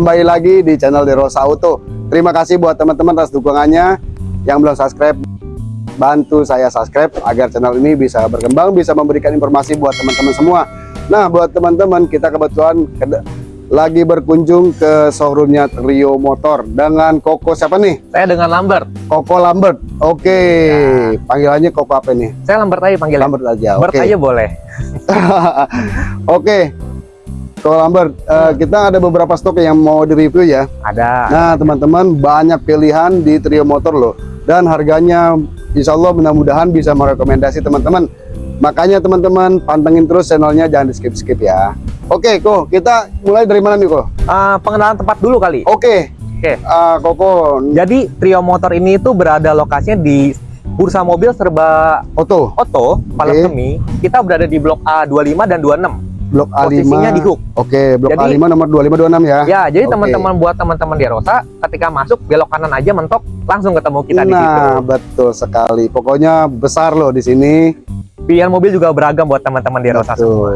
kembali lagi di channel Derosa Auto. Terima kasih buat teman-teman atas dukungannya yang belum subscribe. Bantu saya subscribe agar channel ini bisa berkembang, bisa memberikan informasi buat teman-teman semua. Nah, buat teman-teman kita kebetulan lagi berkunjung ke showroomnya Trio Motor dengan Koko siapa nih? Saya dengan Lambert. Koko Lambert. Oke, ya. panggilannya Koko apa nih? Saya Lambert aja panggilannya. Lambert aja. Lambert okay. aja boleh. Oke. Koko Lambert, uh, kita ada beberapa stok yang mau direview ya. Ada. Nah, teman-teman banyak pilihan di Trio Motor loh. Dan harganya insya Allah mudah-mudahan bisa merekomendasi teman-teman. Makanya teman-teman pantengin terus channelnya jangan di skip-skip ya. Oke, kok kita mulai dari mana nih, kok? Uh, pengenalan tempat dulu kali. Oke. Oke. Uh, Koko. Jadi Trio Motor ini itu berada lokasinya di Bursa Mobil Serba Oto. Oto, Palang okay. Kita berada di Blok A25 dan 26. Blok A5. Posisinya di hook. Oke, Blok jadi, A5 nomor 2526 ya. Ya, jadi teman-teman buat teman-teman di Rosa ketika masuk belok kanan aja mentok langsung ketemu kita nah, di situ. Nah, betul sekali. Pokoknya besar loh di sini. Pilihan mobil juga beragam buat teman-teman di Rosa semua.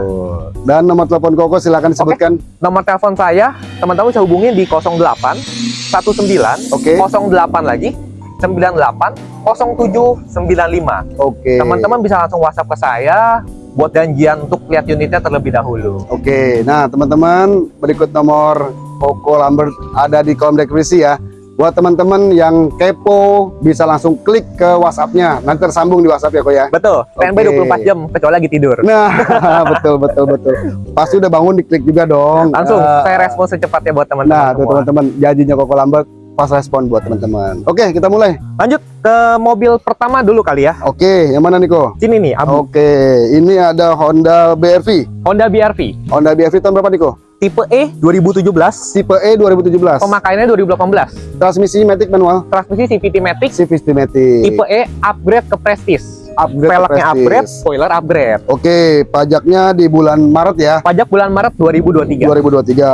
Dan nomor telepon Koko silakan disebutkan. Okay. Nomor telepon saya, teman-teman bisa hubungi di 08 19 okay. 08 lagi 98 0795. Oke. Okay. Teman-teman bisa langsung WhatsApp ke saya buat janjian untuk lihat unitnya terlebih dahulu. Oke. Okay. Nah, teman-teman berikut nomor Koko Lambert ada di kolom deskripsi ya. Buat teman-teman yang kepo bisa langsung klik ke WhatsApp-nya. Nanti tersambung di WhatsApp ya, kok ya. Betul. Standby okay. 24 jam kecuali lagi tidur. Nah, betul betul betul. Pasti udah bangun diklik juga dong. Langsung uh, saya respon secepatnya buat teman-teman. Nah, teman-teman janjinya Koko Lambert pas respon buat teman-teman. Oke, kita mulai. Lanjut ke mobil pertama dulu kali ya. Oke, yang mana nih kok? Sini nih, Abu. Oke, ini ada Honda BRV. Honda BRV. Honda BRV tahun berapa nih kok? Tipe E 2017. Tipe E 2017. Pemakaiannya 2018. Transmisi matic manual. Transmisi CVT matic. CVT matic. Tipe E upgrade ke Prestige upgrade velgnya upgrade, spoiler upgrade. Oke, pajaknya di bulan Maret ya. Pajak bulan Maret 2023.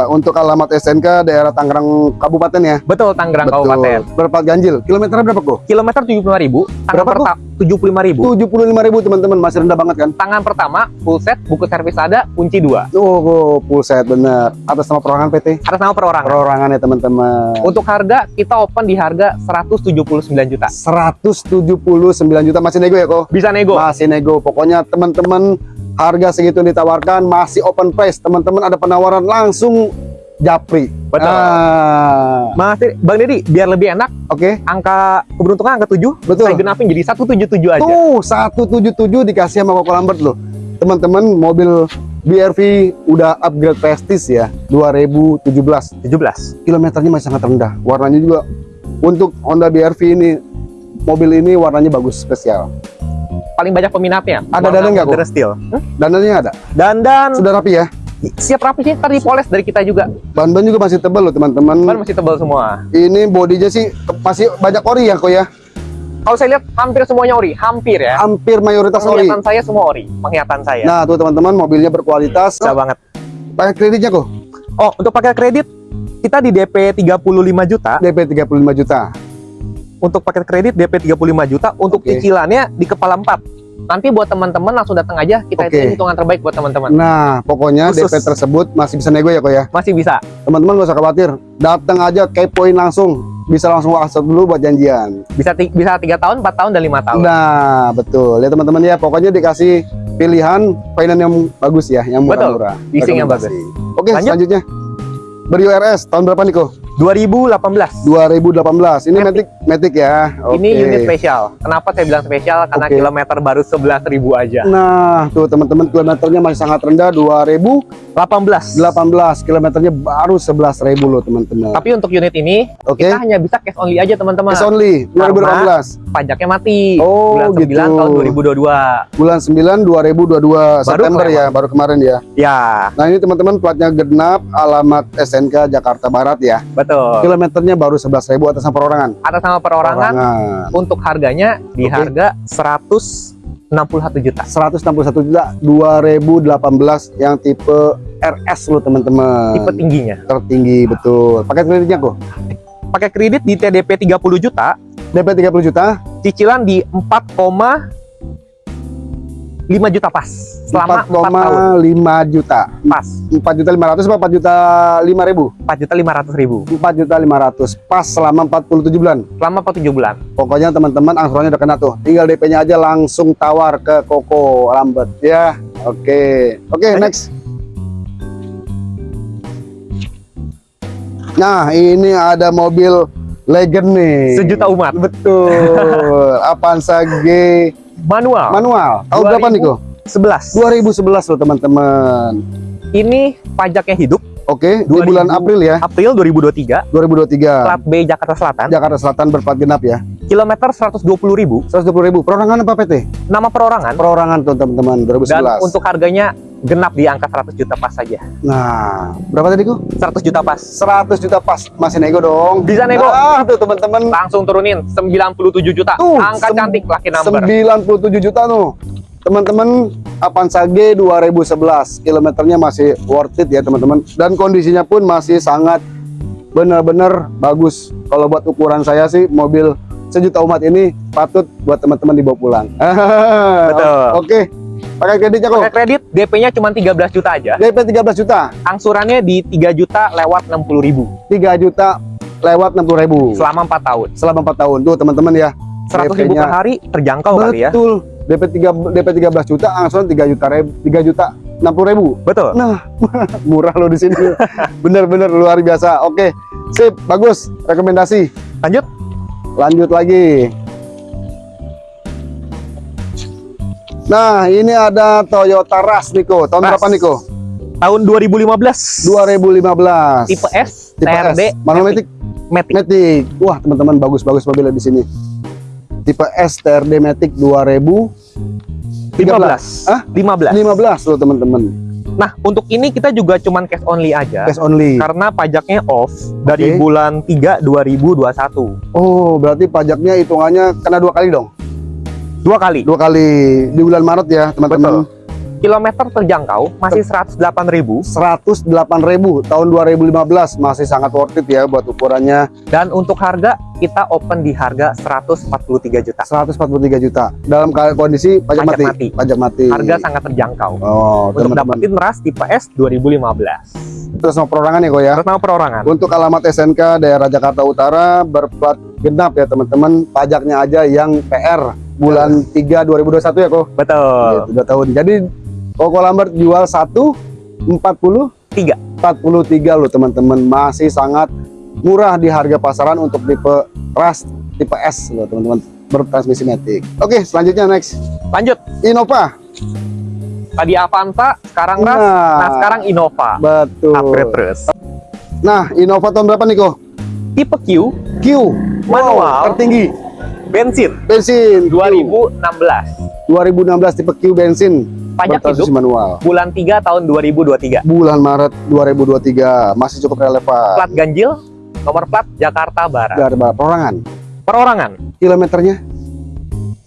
2023. Untuk alamat SNK daerah Tangerang Kabupaten ya. Betul, Tangerang Betul. Kabupaten. Berapa ganjil? Kilometernya berapa kok? Kilometer 75.000. Berapa? 75.000. 75.000 teman-teman, masih rendah banget kan? Tangan pertama full set, buku servis ada, kunci dua. Oh, oh full set bener. Atas nama perorangan PT? Atas nama perorangan. Perorangan ya teman-teman. Untuk harga kita open di harga 179 juta. 179 juta masih nego ya kok? Bisa nego. Masih nego. Pokoknya teman-teman harga segitu ditawarkan masih open price. Teman-teman ada penawaran langsung Japri. Betul. Ah. Mas Bang Dedi, biar lebih enak, oke. Okay. Angka keberuntungan angka 7, betul. Saya genapin jadi 177 aja. Tuh, 177 dikasih sama Koko Lambert loh. Teman-teman, mobil BRV udah upgrade Prestige ya, 2017. 17. Kilometernya masih sangat rendah. Warnanya juga untuk Honda BRV ini mobil ini warnanya bagus spesial. Paling banyak peminatnya. Ada dandan nggak kok? Steel. Hmm? Dandannya ada. Dandan. Sudah rapi ya? Siap rapi sih tadi poles dari kita juga. Ban-ban juga masih tebal loh teman-teman. Ban masih tebal semua. Ini bodinya sih masih banyak ori ya kok ya? Kalau saya lihat hampir semuanya ori hampir ya. Hampir mayoritas ori. Penglihatan saya semua ori penglihatan saya. Nah tuh teman-teman mobilnya berkualitas. Oh, banget. Pakai kreditnya kok? Oh untuk pakai kredit kita di DP 35 juta. DP 35 juta. Untuk paket kredit DP 35 juta. Untuk okay. cicilannya di kepala 4 nanti buat teman-teman langsung datang aja kita okay. hitungan terbaik buat teman-teman. Nah pokoknya Khusus. DP tersebut masih bisa nego ya kok ya? Masih bisa. Teman-teman gak usah khawatir datang aja kepoin langsung. Bisa langsung WhatsApp dulu buat janjian. Bisa bisa tiga tahun empat tahun dan lima tahun. Nah betul. Ya teman-teman ya pokoknya dikasih pilihan finance yang bagus ya yang murah-murah. Leasing yang bagus. Oke selanjutnya. ber-URS tahun berapa nih kok 2018. 2018. Ini Matic Matic ya. Okay. Ini unit spesial. Kenapa saya bilang spesial? Karena okay. kilometer baru 11.000 aja. Nah, tuh teman-teman kilometernya masih sangat rendah 2018. 18 kilometernya baru 11.000 loh teman-teman. Tapi untuk unit ini okay. kita hanya bisa cash only aja teman-teman. Cash only 2018. pajaknya mati. Oh, bulan gitu. 9 tahun 2022. Bulan 9 2022 baru September ya, baru kemarin ya. Ya. Nah, ini teman-teman platnya genap, alamat SNK Jakarta Barat ya. Betul. Kilometernya baru 11.000 atas nama perorangan. Atas nama perorangan. perorangan. Untuk harganya di okay. harga 161 juta. 161 juta 2018 yang tipe RS lo teman-teman. Tipe tingginya. Tertinggi betul. Pakai kreditnya kok? Pakai kredit di TDP 30 juta. DP 30 juta. Cicilan di 4, 5 juta pas selama 4, tahun 4,5 juta. pas 4 juta 500 apa 4 juta 5 ribu? 4 juta 500 ribu 4 juta 500 pas selama 47 bulan. selama 47 bulan Pokoknya teman-teman angsurannya udah kena tuh. Tinggal DP-nya aja langsung tawar ke Koko Lambet ya. Oke. Oke, Lanjut. next. Nah, ini ada mobil legend nih. sejuta umat Betul. Avanza G manual manual. Tahun berapa nih, Ko? 11 2011 loh, teman-teman. ini pajaknya hidup Oke, di 2000. bulan April ya, April 2023 2023. plat B Jakarta Selatan Jakarta Selatan berplat genap ya. kilometer 120 ribu 120 ribu. Perorangan apa PT? nama perorangan Perorangan tuh teman-teman 2011. dan untuk harganya genap di angka 100 juta pas saja. Nah, berapa tadi, Ko? 100 juta pas. 100 juta pas. Masih nego dong. Bisa nego. nah, tuh teman-teman. Langsung turunin 97 juta. Tuh, angka cantik lucky number. 97 juta tuh. Teman-teman Avanza G 2011 kilometernya masih worth it ya teman-teman. Dan kondisinya pun masih sangat benar-benar bagus. Kalau buat ukuran saya sih mobil sejuta umat ini patut buat teman-teman dibawa pulang. Betul. oke pakai kreditnya kok pakai kredit DP-nya cuma 13 juta aja DP 13 juta angsurannya di 3 juta lewat 60 ribu 3 juta lewat 60 ribu selama 4 tahun selama 4 tahun tuh teman-teman ya 100 ribu per hari terjangkau kali ya Betul. DP 3 DP 13 juta, angsuran 3 juta ribu, 3 juta 60 ribu. betul Nah, murah loh di sini. Bener-bener luar biasa. Oke, sip, bagus. Rekomendasi. lanjut Lanjut lagi. Nah, ini ada Toyota Rush Niko. Tahun Rush. berapa Niko? tahun 2015 2015. tipe S Tipe TRD S. Manual Matic. Matic. Wah, teman-teman bagus-bagus mobilnya di sini. Tipe S TRD Matic 2015. 15 Hah? 15 15 loh teman-teman. nah untuk ini kita juga cuman cash only aja Cash only. karena pajaknya off dari Oke. bulan 3 2021 Oh, berarti pajaknya hitungannya kena dua kali dong? Dua kali Dua kali di bulan Maret ya, teman-teman. kilometer terjangkau masih 108 ribu 108.000 tahun 2015 masih sangat worth it ya buat ukurannya dan untuk harga kita open di harga 143 juta 143 juta. Dalam kondisi pajak, Pajak mati. mati. Pajak mati. harga sangat terjangkau Oh, untuk teman-teman. dapetin ras tipe S 2015 Terus sama perorangan ya, kok ya. terus nama perorangan Untuk alamat SNK daerah Jakarta Utara berplat genap ya, teman-teman. Pajaknya aja yang PR bulan 3 2021 ya, kok. betul Gitu, dua tahun. Jadi Koko Lambert jual satu 40 Tiga. 43 loh teman-teman. Masih sangat murah di harga pasaran untuk tipe Rush tipe S loh teman-teman bertransmisi matic. Oke, selanjutnya next. lanjut Innova. tadi Avanza sekarang ras Nah, nah sekarang Innova betul. upgrade terus Nah, Innova tahun berapa nih kok? tipe Q Q. Manual. Wow, tertinggi. Bensin Bensin. Q. 2016 2016 tipe Q bensin. pajak hidup manual. bulan 3 tahun 2023 Bulan Maret 2023 masih cukup relevan. plat ganjil nomor plat Jakarta Barat Dari perorangan. perorangan Kilometernya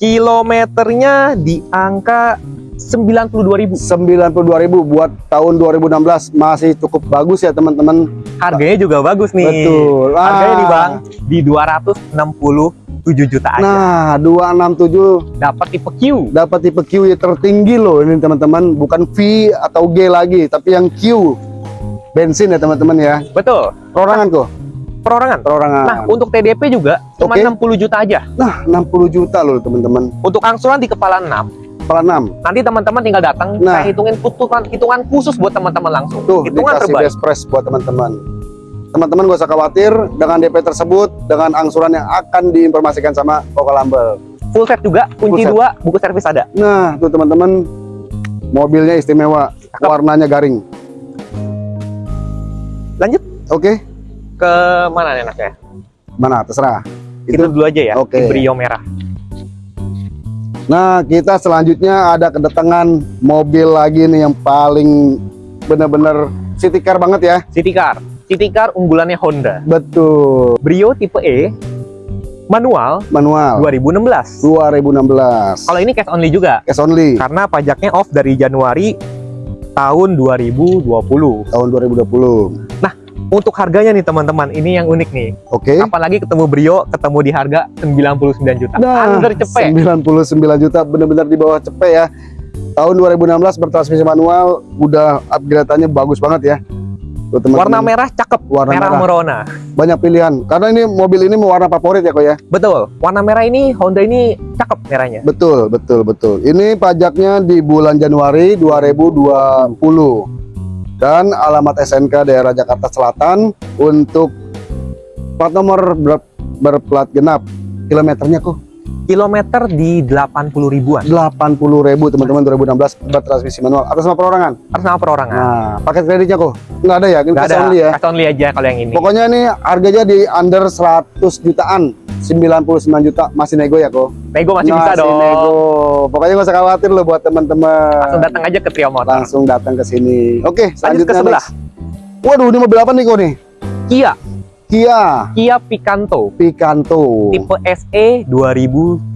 kilometernya di angka 92.000 92.000 buat tahun 2016 masih cukup bagus ya teman-teman. Harganya juga bagus nih Betul. harganya nih Ah. bang di 267 juta aja Nah, 267 dapat tipe Q dapat tipe Q yang tertinggi loh ini teman-teman, bukan V atau G lagi, tapi yang Q. Bensin ya teman-teman ya. betul Perorangan kok, perorangan perorangan. nah untuk TDP juga cuma Oke. 60 juta aja Nah, 60 juta loh teman-teman. untuk angsuran di kepala 6 Kepala 6. nanti teman-teman tinggal datang Nah. saya hitungin hitungan hitungan khusus buat teman-teman langsung Tuh, hitungan dikasih terbaik best buat teman-teman. Teman-teman gak usah khawatir dengan DP tersebut, dengan angsuran yang akan diinformasikan sama Koko Lambel. full set juga kunci set. dua buku servis ada Nah, tuh teman-teman, mobilnya istimewa, Cakep. warnanya garing. lanjut Oke, ke mana enaknya mana terserah. itu dulu aja ya Oke. di Brio merah Nah, kita selanjutnya ada kedatangan mobil lagi nih yang paling bener-bener city car banget ya. City Car. City Car unggulannya Honda. Betul, Brio tipe E manual manual. 2016 2016. kalau ini cash only juga. Cash only. Karena pajaknya off dari Januari tahun 2020 tahun 2020. Untuk harganya nih teman-teman ini yang unik nih Oke. apalagi ketemu Brio ketemu di harga 99 juta Nah, under cepet 99 juta bener-bener di bawah cepet ya. Tahun 2016 bertransmisi manual, udah upgrade-annya bagus banget ya. Tuh, teman-teman. Warna merah cakep, Warna merah, merah. merona. banyak pilihan. Karena ini mobil ini warna favorit ya kok ya. Betul. Warna merah ini Honda ini cakep merahnya. Betul, betul, betul. Ini pajaknya di bulan Januari 2020. Dan alamat SNK daerah Jakarta Selatan untuk plat nomor ber- berplat genap. Kilometernya kok Kilometer di 80 ribuan. 80.000 teman-teman 2016 bertransmisi manual atas nama perorangan. Atas nama perorangan. Nah, paket kreditnya kok nggak ada ya? Ini Nggak ada, only ya. cash only aja kalau yang ini. Pokoknya ini harganya di under 100 jutaan. 99 juta masih nego ya kok. Nego masih bisa dong. nego. Pokoknya nggak usah khawatir loh buat teman-teman. Langsung datang aja ke Trio Motor. langsung datang ke sini. Oke, Lanjut selanjutnya ke sebelah. next. Waduh, ini mobil apa nih kok nih? Kia, Kia Kia Picanto Picanto tipe E SE 2013.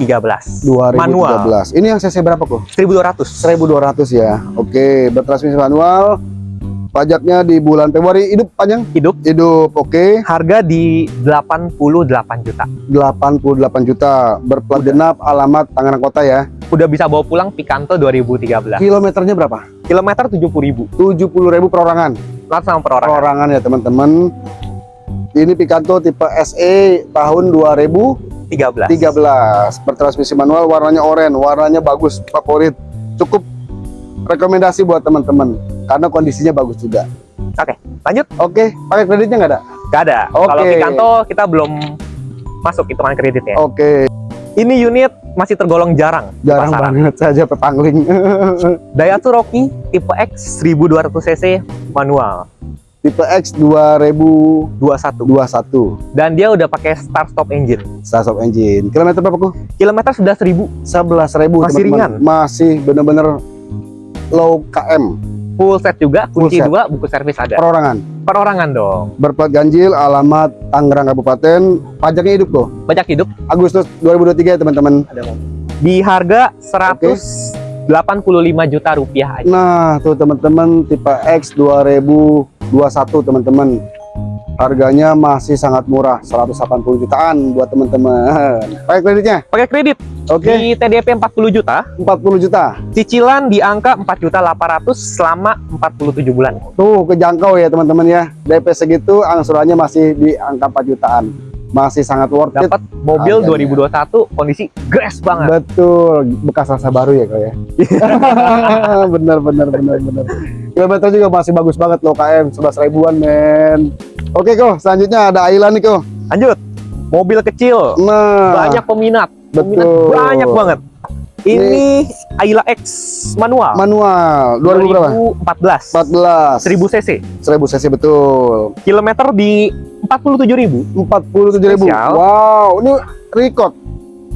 2013. Manual Ini yang cc berapa kok? 1200. 1200 ya. Oke, bertransmisi manual. Pajaknya di bulan Februari hidup panjang? Hidup Hidup, oke. harga di 88 juta. 88 juta. Berplat genap, alamat Tangerang Kota ya. Udah bisa bawa pulang Picanto 2013. Kilometernya berapa? Kilometer 70.000. 70.000 perorangan. Langsung sama perorangan. Perorangan ya teman-teman. Ini Picanto tipe SE tahun 2000 13. 13 bertransmisi manual warnanya oranye warnanya bagus favorit cukup rekomendasi buat teman-teman karena kondisinya bagus juga Lanjut, oke pakai kreditnya nggak ada gak ada. Oke. Kalau Picanto kita belum masuk hitungan kreditnya. oke Ini unit masih tergolong jarang jarang pasaran. banget saja pepangling Daihatsu Rocky tipe X 1200 cc manual tipe X 2021 21 dan dia udah pakai start stop engine. start of engine. Kilometer berapa kok Kilometer sudah 1000 11.000 Masih ringan. masih bener-bener low KM full set juga, Full kunci set. dua, buku servis ada. perorangan. Perorangan dong. berplat ganjil alamat Tangerang Kabupaten. Pajaknya hidup kok Pajak hidup. Agustus 2023 ya teman-teman. Di harga 185 juta rupiah aja. Nah, tuh teman-teman tipe X 2021 teman-teman. Harganya masih sangat murah, 180 jutaan buat teman-teman. Pakai kreditnya? Pakai kredit Oke, di TDP 40 juta, 40 juta. cicilan di angka 4 juta 800 selama 47 bulan. Tuh kejangkau ya teman-teman ya. DP segitu angsurannya masih di angka 4 jutaan. Masih sangat worth it. Dapat mobil Harganya. 2021 kondisi grass banget. Betul, bekas rasa baru ya kau ya. bener bener bener bener. Kilometer juga masih bagus banget loh KM 11 ribuan men. Oke kok, selanjutnya ada Ayla nih kok. Lanjut. Mobil kecil, Nah, banyak peminat. Peminat betul. banyak banget. Ini Ayla X manual. manual 2000 berapa? 2014. 14 1000 cc. 1000 cc betul Kilometer di 47.000. 47.000 Spesial. wow ini record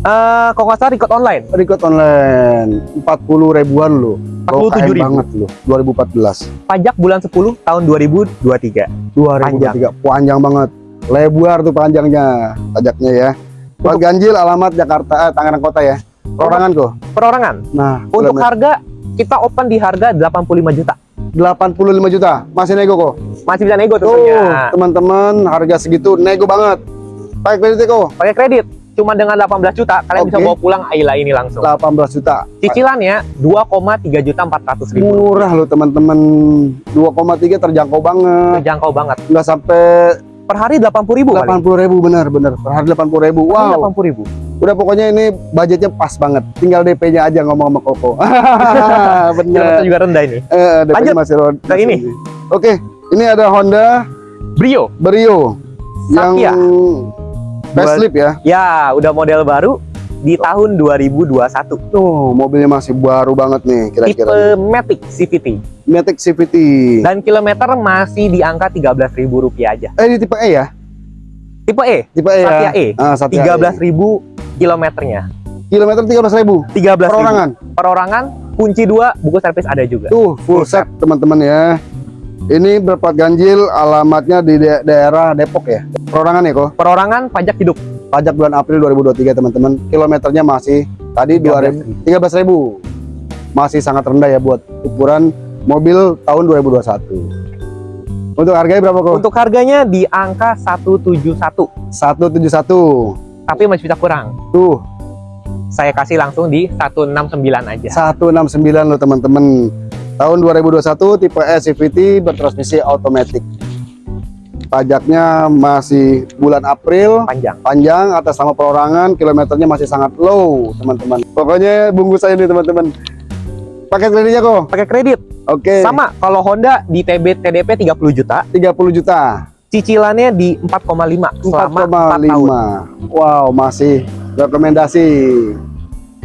Eh, kalau nggak salah record online. record online 40 ribuan loh 47.000. KM banget loh 2014 Pajak bulan 10 tahun 2023. 2023 panjang, banget lebar tuh panjangnya pajaknya ya Plat ganjil alamat Jakarta eh, Tangerang Kota ya perorangan kok Perorangan. nah Untuk harga kita open di harga 85 juta. 85 juta masih nego kok Masih bisa nego tuh tentunya. teman-teman harga segitu nego banget pakai kredit kok Pakai kredit cuma dengan 18 juta kalian bisa Oke. bawa pulang Ayla ini langsung. 18 juta Cicilannya 2,3 juta 400 ribu. murah loh teman-teman 2,3 terjangkau banget Terjangkau banget. nggak sampai Per hari 80 ribu kali. 80 ribu bener bener per hari 80 ribu wow 80 ribu. udah pokoknya ini budgetnya pas banget tinggal DP-nya aja ngomong sama Koko bener juga rendah ini. eh, DP-nya Lanjut masih ron ke ini. oke ini ada Honda Brio. Brio yang Satya. facelift ya Ya, udah model baru di tahun 2021. tuh mobilnya masih baru banget nih Tipe kira-kira Matic CVT. Matic CVT Dan kilometer masih di angka 13.000 rupiah aja. eh ini tipe E ya Tipe E, tipe E Satya ya E. ah, Satya 13.000 kilometernya. E. kilometer 13 ribu 13.000 perorangan Perorangan, kunci dua, buku servis ada juga. Tuh full set teman-teman ya. Ini berplat ganjil, alamatnya di da- daerah Depok ya. Perorangan ya kok. Perorangan pajak hidup. Pajak bulan April 2023 teman-teman. Kilometernya masih tadi 2000 13.000. Masih sangat rendah ya buat ukuran mobil tahun 2021. Untuk harganya berapa kok? Untuk harganya di angka 171, 171. tapi masih bisa kurang. Tuh. saya kasih langsung di 169 aja. 169 loh teman-teman. Tahun 2021 tipe S CVT bertransmisi otomatis. Pajaknya masih bulan April, Panjang. panjang atas nama perorangan, kilometernya masih sangat low, teman-teman. Pokoknya bungkus saya nih, teman-teman. Paket kreditnya kok. Pakai kredit. Oke. Sama kalau Honda di TB TDP 30 juta, 30 juta. cicilannya di 4,5 selama 4 tahun. 4,5. Wow, masih rekomendasi.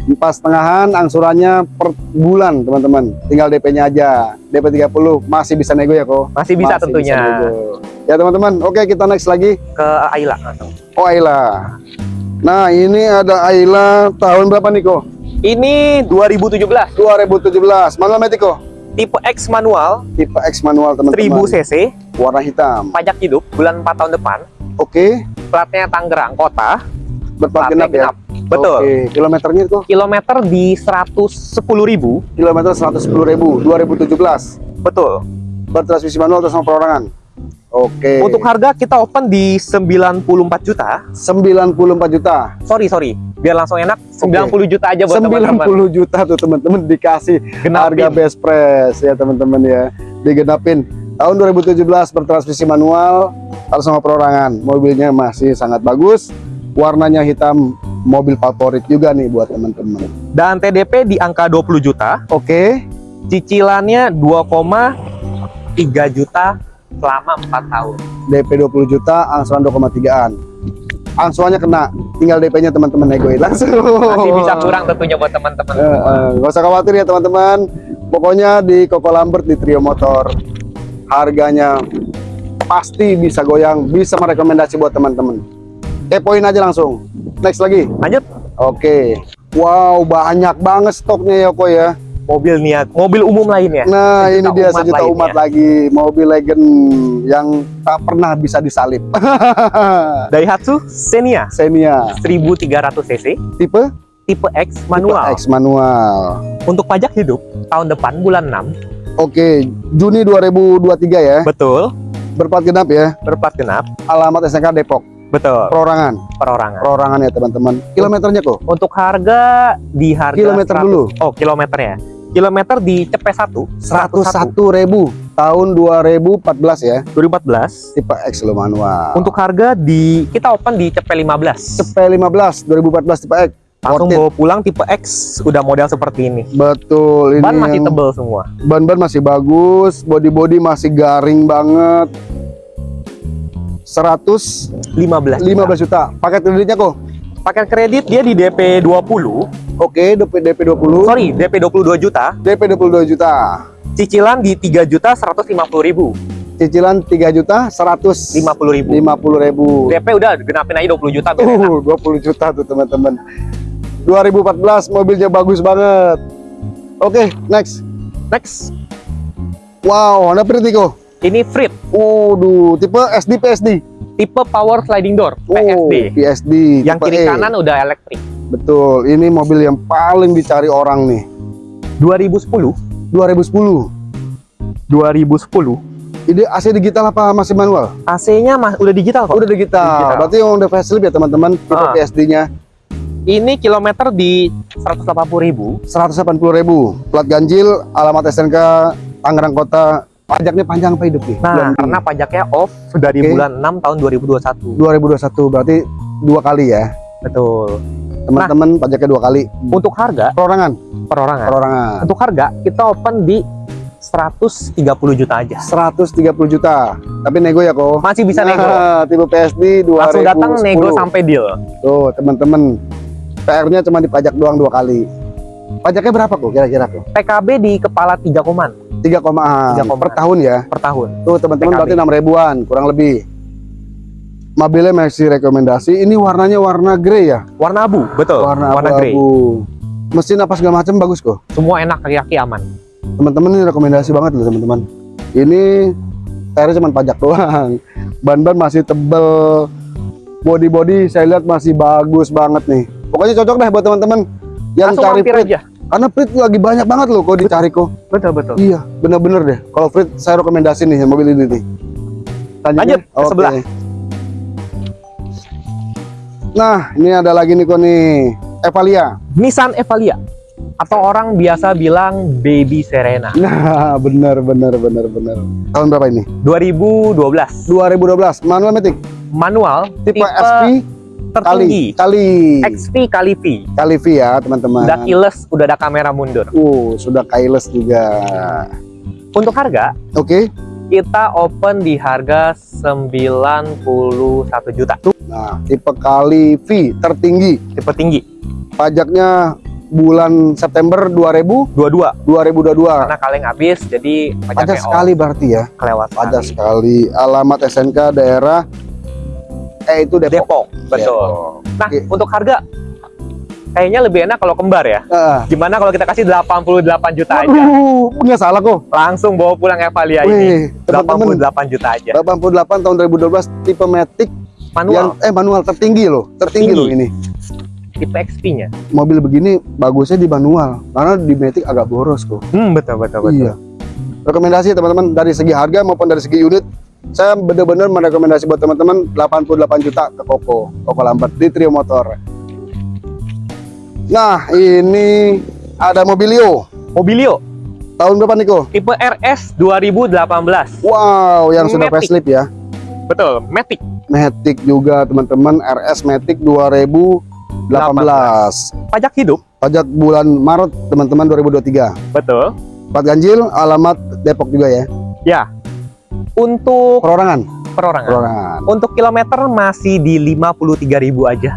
Empat setengahan angsurannya per bulan, teman-teman. Tinggal DP-nya aja. DP 30 masih bisa nego ya kok. Masih bisa tentunya. nego. Ya teman-teman, oke kita next lagi. Ke Ayla. Oh Ayla. Nah ini ada Ayla tahun berapa nih kok? Ini 2017, 2017. Manual Matic kok? tipe X manual, Tipe X manual 1000 teman-teman. cc, Warna hitam. pajak hidup bulan 4 tahun depan, Oke. platnya Tangerang kota, Berplat genap ya. Betul. Oke. Kilometernya kok? Kilometer di 110.000. Kilometer 110.000 2017. Betul. Bertransmisi manual atau sama perorangan. Oke. Untuk harga kita open di 94 juta. 94 juta. Sorry, sorry. Biar langsung enak, 90 juta aja buat teman-teman. 90 juta tuh teman-teman dikasih Genapin. harga best price ya teman-teman ya. Digenapin. Tahun 2017 bertransmisi manual harus sama perorangan. Mobilnya masih sangat bagus. Warnanya hitam, mobil favorit juga nih buat teman-teman. Dan TDP di angka 20 juta. Oke. Cicilannya 2,3 juta selama 4 tahun. DP 20 juta, angsuran 2,3an. Angsurannya kena, tinggal DP-nya teman-teman negoin langsung. Masih bisa kurang tentunya buat teman-teman. Eh, eh, nggak usah khawatir ya teman-teman. Pokoknya di Koko Lambert di Trio Motor harganya pasti bisa goyang, bisa merekomendasi buat teman-teman. Kepoin aja langsung. Next lagi. Lanjut. Oke. Wow, banyak banget stoknya ya kok ya. Mobil niat, mobil umum lainnya. Nah, Sejuta ini dia umat sejuta lainnya. umat lagi, mobil legend yang tak pernah bisa disalip. Daihatsu Xenia Xenia 1300 cc, tipe tipe X manual. Tipe X manual. Untuk pajak hidup tahun depan bulan 6. Oke, Juni 2023 ya. Betul. Berplat genap ya. Berplat genap. Alamat SNK Depok. Betul. Perorangan. Perorangan. Perorangan ya teman-teman. Kilometernya kok? Untuk harga di harga Kilometer 100 dulu. Oh, kilometernya. Kilometer di Cepe 1 101.000 tahun 2014 ya. 2014. Tipe X lo manual. Untuk harga di kita open di Cepe 15. CP 15 2014 tipe X. Langsung bawa pulang tipe X udah model seperti ini. Betul ini. Ban masih tebel semua. ban-ban masih bagus, body-body masih garing banget. 115 15. juta. juta. Paket kreditnya kok? Paket kredit dia di DP 20. Oke, DP DP 20. Sorry, DP 22 juta. DP 22 juta. Cicilan di 3 juta 150 ribu. Cicilan 3 juta 150 50 ribu. ribu. DP udah genapin aja 20 juta biar enak. Uh, 20 juta tuh teman-teman. 2014 mobilnya bagus banget. Oke, next. Next, Wow, Honda Pritico. Ini Frit Waduh, tipe SD PSD. tipe power sliding door Oh, PSD. PSD. Yang kiri E. kanan udah elektrik. Betul, ini mobil yang paling dicari orang nih. 2010, 2010. 2010. Ini AC digital apa masih manual? AC-nya mah udah digital kok. Udah digital. Digital. Berarti yang udah facelift ya teman-teman, tipe Ah. PSD-nya Ini kilometer di 180 ribu. 180.000. Plat ganjil, alamat SNK Tangerang Kota. Pajaknya panjang apa hidup nih? Nah, Bulan karena pajaknya off dari bulan 6 tahun 2021. 2021 berarti dua kali ya. Betul. Teman-teman pajaknya dua kali. Untuk harga Perorangan, perorangan. perorangan. Untuk harga kita open di 130 juta aja. 130 juta. Tapi nego ya kok. Masih bisa nego. Nah, tipe PSD 2010. Langsung datang nego sampai deal. Tuh, teman-teman. PR-nya cuma dipajak doang dua kali. Pajaknya berapa kok kira-kira kok? PKB di kepala 3 koman 3, Tiga koma. per tahun ya. per tahun. Tuh teman-teman berarti 6 ribuan kurang lebih. Mobilnya masih rekomendasi. Ini warnanya warna grey ya, Warna abu, betul. warna grey. abu-abu. Mesin apa segala macam bagus kok. Semua enak kaki-kaki aman. Teman-teman ini rekomendasi banget loh teman-teman. Ini tayarnya cuma pajak doang. Ban-ban masih tebel. Body-body saya lihat masih bagus banget nih. Pokoknya cocok deh buat teman-teman yang Langsung cari Frit. aja. Karena Frit lagi banyak banget loh kok dicari kok. Betul betul. Iya, bener-bener deh. Kalau Frit saya rekomendasi nih mobil ini nih. Lanjut ke Oke. sebelah. Nah, ini ada lagi nih kok nih. Evalia. Nissan Evalia atau orang biasa bilang Baby Serena. Nah, benar benar benar benar. Tahun berapa ini? 2012. 2012. Manual Matic. Manual Tipe, SP tertinggi. kali kali XP kali V. kali V ya, teman-teman. Udah keyless, udah ada kamera mundur. Uh, sudah keyless juga. Untuk harga, Oke. kita open di harga 91 juta. Nah, tipe kali V tertinggi. Tipe tinggi. Pajaknya bulan September 2000 22. 2022. Karena kaleng habis, jadi Pajak sekali berarti ya. kelewat Pajak sekali. sekali. Alamat SNK daerah eh itu Depok. Depok, betul. Depok. Nah, Oke. untuk harga kayaknya lebih enak kalau kembar ya. Ah. Gimana kalau kita kasih 88 juta aja? Waduh, nggak salah kok. Langsung bawa pulang Evalia ini. Wih, teman-teman 88 juta aja. 88 tahun 2012 tipe Matic yang Manual, eh manual tertinggi loh, tertinggi Tinggi. loh ini. tipe XP-nya. Mobil begini bagusnya di manual karena di Matic agak boros kok. Hmm, betul betul betul. Iya. Rekomendasi teman-teman dari segi harga maupun dari segi unit, saya benar-benar merekomendasi buat teman-teman 88 juta ke Koko, Koko Lambert di Trio Motor. Nah, ini ada Mobilio. Mobilio Tahun berapa Niko? tipe RS 2018. Wow, yang sudah Matic. facelift ya. Betul, Matic. Matic juga teman-teman RS Matic 2018. Pajak hidup. Pajak bulan Maret teman-teman 2023. Betul. Plat ganjil, alamat Depok juga ya. Ya. Untuk Perorangan. perorangan. Perorangan. Untuk kilometer masih di 53.000 aja.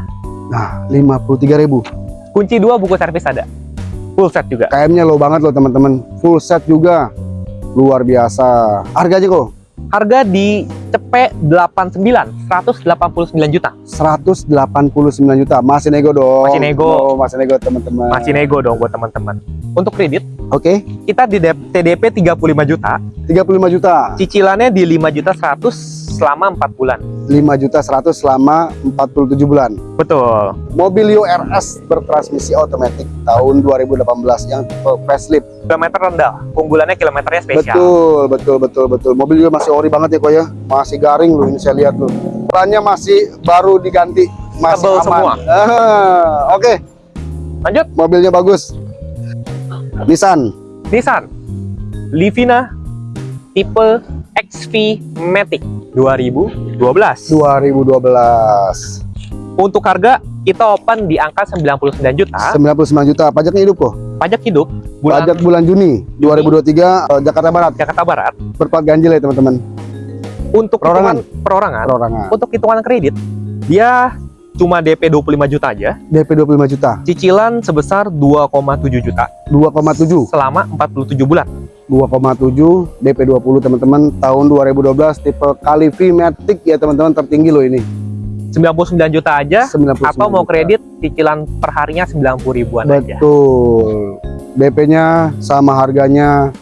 Nah, 53.000. Kunci dua buku servis ada. Full set juga. KM-nya low banget loh teman-teman. Full set juga. Luar biasa. Harganya kok Harga di cepet 89, 189 juta. 189 juta. Masih nego dong. Masih nego. Oh, masih nego teman-teman. Masih nego dong buat teman-teman. Untuk kredit, Oke, kita di DP TDP 35 juta, 35 juta. cicilannya di 5 juta 100 selama 4 bulan. 5 juta 100 selama 47 bulan. Betul. Mobilio RS bertransmisi otomatis tahun 2018 yang tipe facelift. Kilometer rendah, unggulannya kilometernya spesial. Betul, betul, betul, betul. Mobil juga masih ori banget ya kok ya. Masih garing loh ini saya lihat loh. Bannya masih baru diganti, masih Tebel aman. semua. Ah, Oke, Lanjut, mobilnya bagus. Nissan. Nissan Livina tipe XV Matic 2012. 2012. Untuk harga kita open di angka 99 juta. 99 juta. Pajaknya hidup kok. Pajak hidup bulan Pajak bulan Juni 2023 eh, Jakarta Barat. Jakarta Barat. Berplat ganjil ya teman-teman. Untuk Perorangan. hitungan perorangan, Perorangan. untuk hitungan kredit dia cuma DP 25 juta aja, DP 25 juta. cicilan sebesar 2,7 juta 2,7. selama 47 bulan. 2,7 DP 20 teman-teman tahun 2012 tipe Kalivi Matic ya teman-teman tertinggi loh ini 99 juta aja 99 atau mau juta. kredit cicilan perharinya 90 ribuan aja. betul DP-nya sama harganya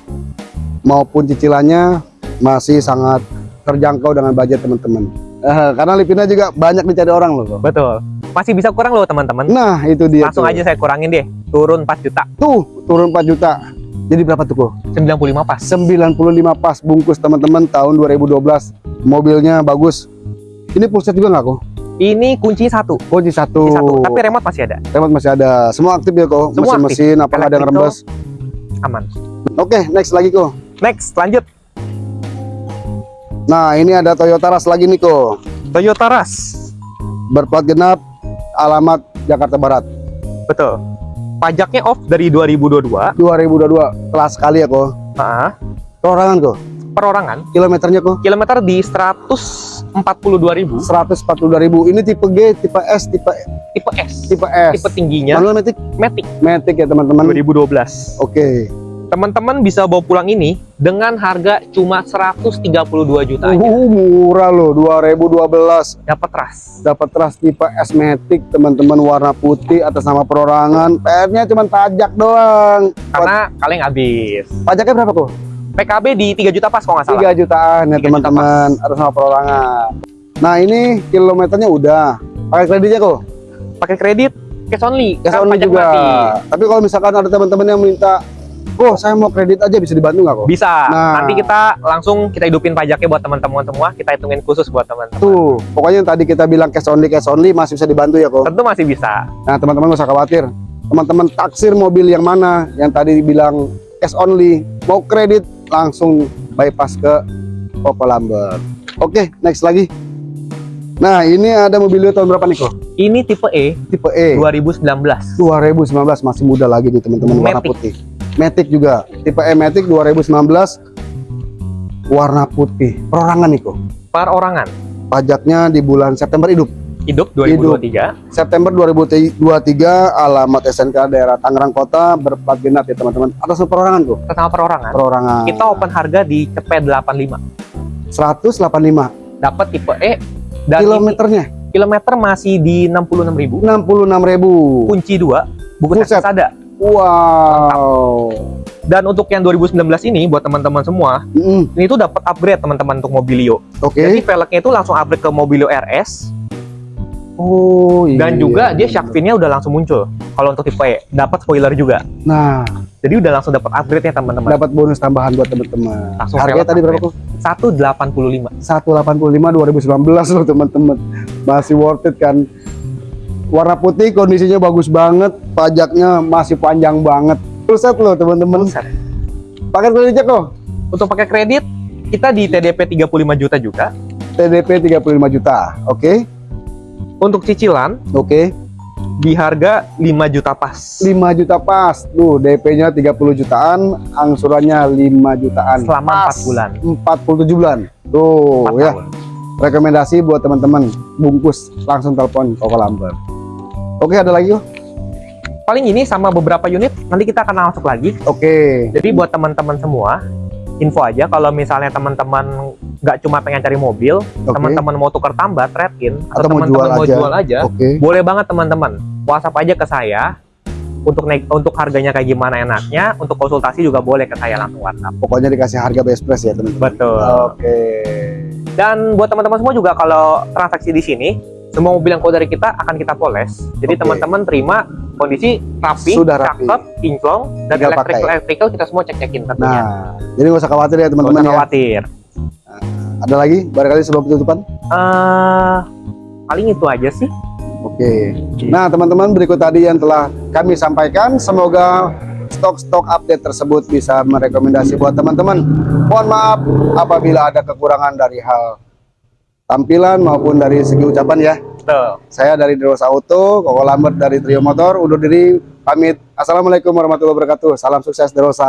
maupun cicilannya masih sangat terjangkau dengan budget teman-teman Eh, karena Livina juga banyak dicari orang loh Betul. Masih bisa kurang loh teman-teman. nah itu dia Langsung tuh. aja saya kurangin deh. Turun 4 juta, tuh turun 4 juta jadi berapa tuh kok 95 pas. 95 pas bungkus teman-teman tahun 2012 mobilnya bagus ini full set juga nggak kok Ini kunci satu, kunci satu kunci satu. Tapi remote masih ada, remote masih ada semua aktif ya kok Semua mesin-mesin apa ada yang rembes aman. oke next lagi kok Next, lanjut. Nah ini ada Toyota Rush lagi nih kok Toyota Rush. berplat genap alamat Jakarta Barat. Betul. Pajaknya off dari 2022. 2022 kelas sekali ya kok Nah, perorangan kok perorangan. Kilometernya kok kilometer di 142.000 142.000 ini tipe G tipe S tipe tipe S. tipe S. Tipe tingginya. Manual matic? Matic. Matic ya teman-teman. 2012. oke. Teman-teman bisa bawa pulang ini dengan harga cuma 132 juta aja. uh, murah loh 2012 Dapat ras. dapat ras tipe S Matic teman-teman warna putih atas nama perorangan PR-nya cuma pajak doang Karena kaleng habis. pajaknya berapa kok PKB di 3 juta pas kalau nggak salah. 3 jutaan ya 3 juta teman-teman atas nama perorangan nah ini kilometernya udah pakai kreditnya kok Pakai kredit cash only. cash kan only juga mati. tapi kalau misalkan ada teman-teman yang minta Oh, saya mau kredit aja bisa dibantu nggak kok? Bisa. Nah. Nanti kita langsung kita hidupin pajaknya buat teman-teman semua. Kita hitungin khusus buat teman-teman. Tuh, pokoknya yang tadi kita bilang cash only, cash only masih bisa dibantu ya kok. Tentu masih bisa. Nah, teman-teman nggak usah khawatir. Teman-teman taksir mobil yang mana yang tadi dibilang cash only, mau kredit langsung bypass ke Koko Lambert. Oke, next lagi. Nah, ini ada mobilnya tahun berapa nih kok? Ini tipe E Tipe E. 2019. 2019 masih muda lagi nih teman-teman warna putih. Matic juga. Tipe E Matic 2019 warna putih. Perorangan nih kok. Perorangan. Pajaknya di bulan September hidup. Hidup 2023. September 2023 alamat SNK daerah Tangerang Kota berplat genap ya teman-teman. Atas perorangan tuh. Sama perorangan. Perorangan. Kita open harga di cepet 85. 185 Dapat tipe E dan ini kilometernya kilometer masih di 66.000. 66.000. Kunci 2, buku servis ada. Wow. Dan untuk yang 2019 ini buat teman-teman semua, Mm, ini tuh dapat upgrade teman-teman untuk Mobilio. Oke. Jadi velgnya itu langsung upgrade ke Mobilio RS Oh iya. dan juga dia shark fin-nya udah langsung muncul. Kalau untuk tipe E, dapat spoiler juga. Nah, Jadi udah langsung dapat upgrade ya teman-teman. dapat bonus tambahan buat teman-teman. Harganya tadi berapa kok? 185. 185 2019 loh teman-teman. Masih worth it kan. Warna putih kondisinya bagus banget, pajaknya masih panjang banget. Full set loh teman-teman. Paket kreditnya kok. Untuk pakai kredit kita di TDP 35 juta juga. TDP 35 juta. Oke. Untuk cicilan Oke. di harga 5 juta pas. 5 juta pas. Tuh, DP-nya 30 jutaan, angsurannya 5 jutaan. Selama Pas. 4 bulan. 47 bulan. Tuh, 4 ya. tahun. Rekomendasi buat teman-teman. Bungkus langsung telepon Koko Lambert. Oke, ada lagi kok? Paling ini sama beberapa unit nanti kita akan masuk lagi. Oke. Jadi buat teman-teman semua, info aja kalau misalnya teman-teman nggak cuma pengen cari mobil, teman-teman mau tukar tambah trade-in atau, Atau mau teman-teman jual mau aja. jual aja, Oke. boleh banget teman-teman. WhatsApp aja ke saya untuk naik untuk harganya kayak gimana enaknya, untuk konsultasi juga boleh ke saya langsung WhatsApp. Pokoknya dikasih harga best price ya, teman-teman. Betul. Oke. Dan buat teman-teman semua juga kalau transaksi di sini, semua mobil yang keluar dari kita akan kita poles. Jadi teman-teman terima kondisi rapi, Sudah rapi. cakep, kinclong, dan Tinggal electrical pakai. electrical kita semua cek-cekin tentunya. Nah, jadi nggak usah khawatir ya Nggak teman-teman usah ya. khawatir. Ada lagi barangkali sebelum penutupan? eh paling itu aja sih. Oke. Nah, teman-teman berikut tadi yang telah kami sampaikan. Semoga stok-stok update tersebut bisa merekomendasi buat teman-teman. Mohon maaf apabila ada kekurangan dari hal tampilan maupun dari segi ucapan ya. Betul. Saya dari Deros Auto, Koko Lambert dari Trio Motor, undur diri pamit. Assalamualaikum warahmatullahi wabarakatuh. Salam sukses Derosa.